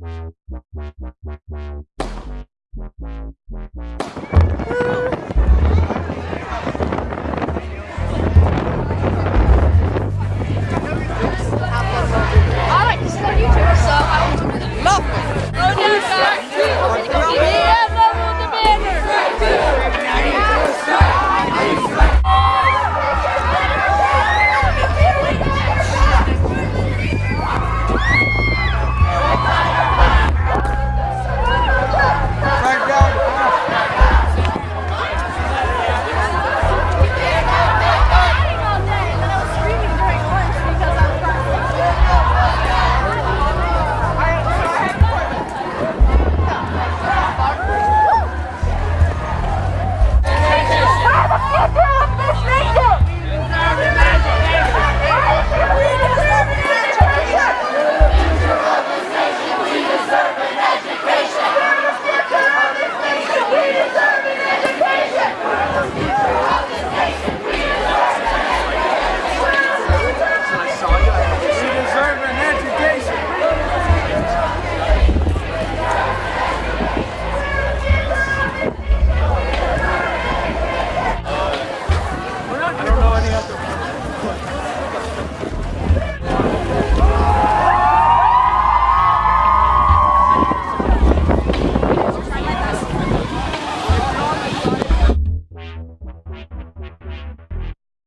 Wow, wow, wow, wow, wow.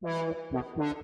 Ah, c'est pas.